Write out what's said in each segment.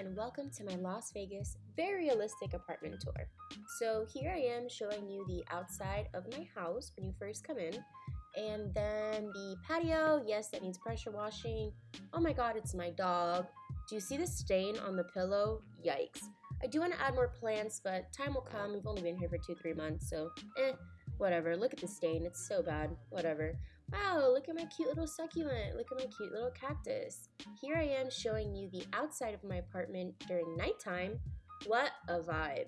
and welcome to my Las Vegas very realistic apartment tour. So here I am showing you the outside of my house when you first come in and then the patio, yes that needs pressure washing. Oh my god it's my dog. Do you see the stain on the pillow? Yikes. I do want to add more plants but time will come. We've only been here for two three months so eh whatever. Look at the stain. It's so bad. Whatever. Wow, look at my cute little succulent. Look at my cute little cactus. Here I am showing you the outside of my apartment during nighttime. What a vibe.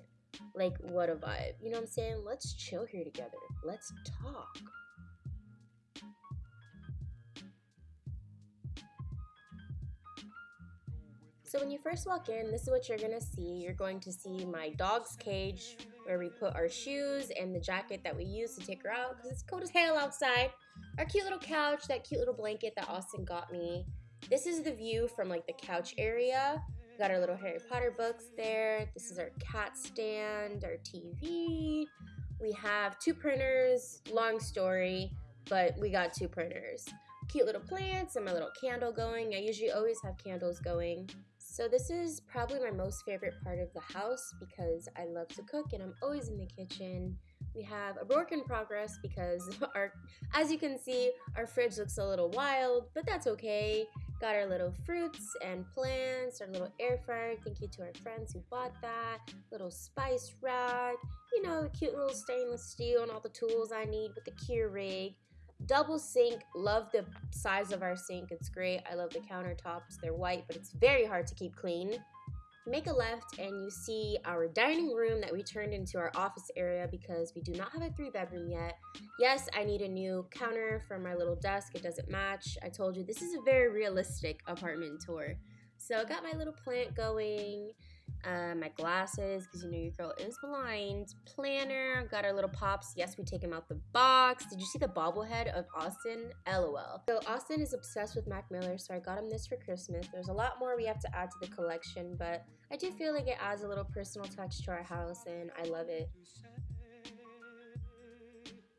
Like, what a vibe. You know what I'm saying? Let's chill here together. Let's talk. So when you first walk in, this is what you're gonna see. You're going to see my dog's cage where we put our shoes and the jacket that we use to take her out because it's cold as hell outside. Our cute little couch, that cute little blanket that Austin got me. This is the view from like the couch area. We got our little Harry Potter books there. This is our cat stand, our TV. We have two printers, long story, but we got two printers. Cute little plants and my little candle going. I usually always have candles going. So this is probably my most favorite part of the house because I love to cook and I'm always in the kitchen. We have a work in progress because our, as you can see, our fridge looks a little wild, but that's okay. Got our little fruits and plants, our little air fryer. Thank you to our friends who bought that. Little spice rack, you know, the cute little stainless steel and all the tools I need with the Keurig. Double sink, love the size of our sink, it's great. I love the countertops, they're white, but it's very hard to keep clean. Make a left and you see our dining room that we turned into our office area because we do not have a three bedroom yet. Yes, I need a new counter for my little desk, it doesn't match. I told you this is a very realistic apartment tour. So I got my little plant going uh, my glasses because you know your girl is blind. Planner, got our little pops. Yes, we take him out the box. Did you see the bobblehead of Austin? LOL. So Austin is obsessed with Mac Miller, so I got him this for Christmas. There's a lot more we have to add to the collection, but I do feel like it adds a little personal touch to our house, and I love it.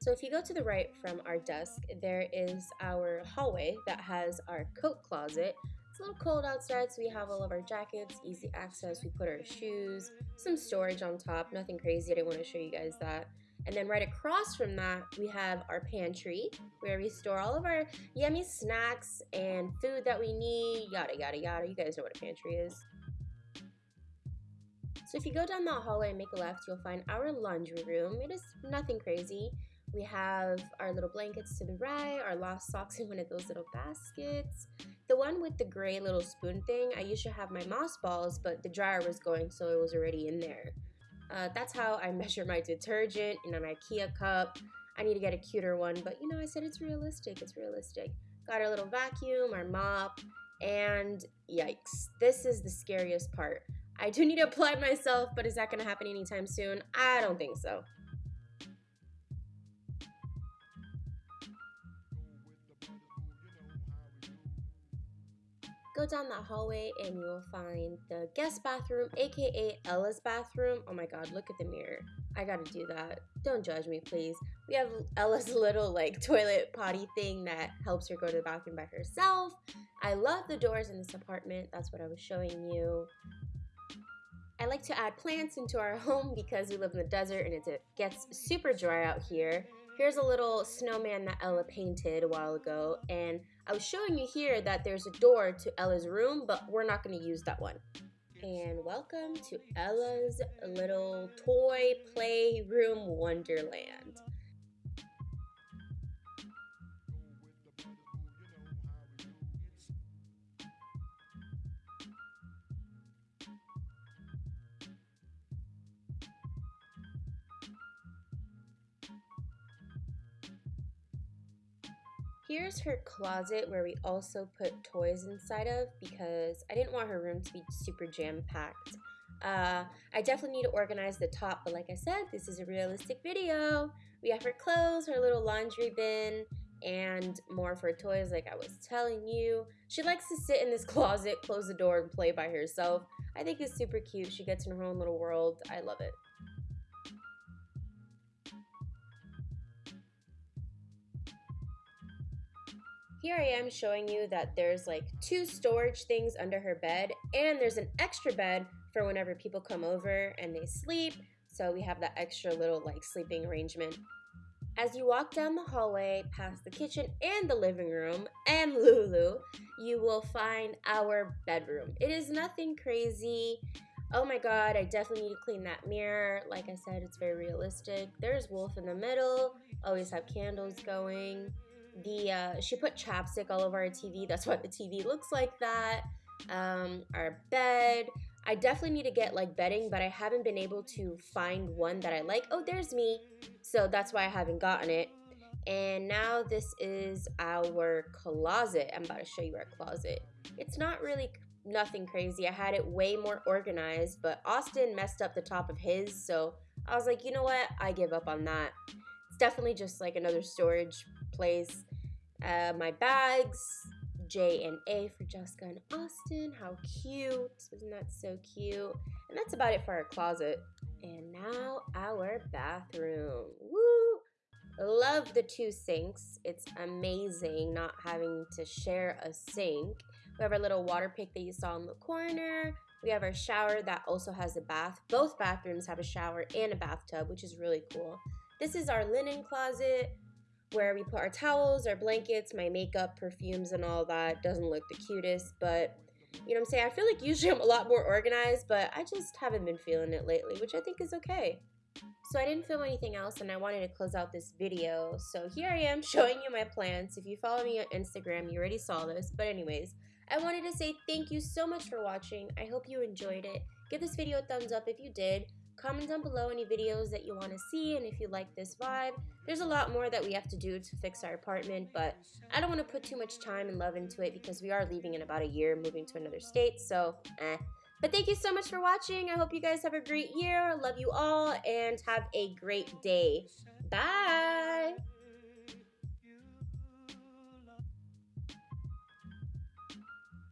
So if you go to the right from our desk, there is our hallway that has our coat closet, little cold outside, so we have all of our jackets, easy access. We put our shoes, some storage on top, nothing crazy. I didn't want to show you guys that. And then right across from that, we have our pantry where we store all of our yummy snacks and food that we need, yada, yada, yada. You guys know what a pantry is. So if you go down that hallway and make a left, you'll find our laundry room. It is nothing crazy. We have our little blankets to the right, our lost socks in one of those little baskets. The one with the gray little spoon thing, I used to have my moss balls, but the dryer was going, so it was already in there. Uh, that's how I measure my detergent in an IKEA cup. I need to get a cuter one, but you know, I said it's realistic. It's realistic. Got our little vacuum, our mop, and yikes, this is the scariest part. I do need to apply myself, but is that to happen anytime soon? I don't think so. Go down that hallway and you will find the guest bathroom, aka Ella's bathroom. Oh my god, look at the mirror. I gotta do that. Don't judge me, please. We have Ella's little like toilet potty thing that helps her go to the bathroom by herself. I love the doors in this apartment. That's what I was showing you. I like to add plants into our home because we live in the desert and it gets super dry out here. Here's a little snowman that Ella painted a while ago, and I was showing you here that there's a door to Ella's room, but we're not going to use that one. And welcome to Ella's little toy playroom wonderland. Here's her closet where we also put toys inside of because I didn't want her room to be super jam-packed. Uh, I definitely need to organize the top, but like I said, this is a realistic video. We have her clothes, her little laundry bin, and more for toys like I was telling you. She likes to sit in this closet, close the door, and play by herself. I think it's super cute. She gets in her own little world. I love it. Here I am showing you that there's like two storage things under her bed and there's an extra bed for whenever people come over and they sleep. So we have that extra little like sleeping arrangement. As you walk down the hallway past the kitchen and the living room and Lulu, you will find our bedroom. It is nothing crazy. Oh my god, I definitely need to clean that mirror. Like I said, it's very realistic. There's Wolf in the middle. Always have candles going. The uh, she put chapstick all over our TV. That's why the TV looks like that. Um, our bed. I definitely need to get like bedding, but I haven't been able to find one that I like. Oh, there's me. So that's why I haven't gotten it. And now this is our closet. I'm about to show you our closet. It's not really nothing crazy. I had it way more organized, but Austin messed up the top of his, so I was like, you know what? I give up on that. It's definitely just like another storage place. Uh, my bags, J and A for Jessica and Austin. How cute. Isn't that so cute? And that's about it for our closet. And now our bathroom. Woo! Love the two sinks. It's amazing not having to share a sink. We have our little water pick that you saw in the corner. We have our shower that also has a bath. Both bathrooms have a shower and a bathtub, which is really cool. This is our linen closet where we put our towels, our blankets, my makeup, perfumes, and all that. Doesn't look the cutest, but you know what I'm saying? I feel like usually I'm a lot more organized, but I just haven't been feeling it lately, which I think is okay. So I didn't film anything else and I wanted to close out this video. So here I am showing you my plants. If you follow me on Instagram, you already saw this. But anyways, I wanted to say thank you so much for watching. I hope you enjoyed it. Give this video a thumbs up if you did. Comment down below any videos that you want to see and if you like this vibe. There's a lot more that we have to do to fix our apartment, but I don't want to put too much time and love into it because we are leaving in about a year, moving to another state, so eh. But thank you so much for watching. I hope you guys have a great year. Love you all and have a great day. Bye!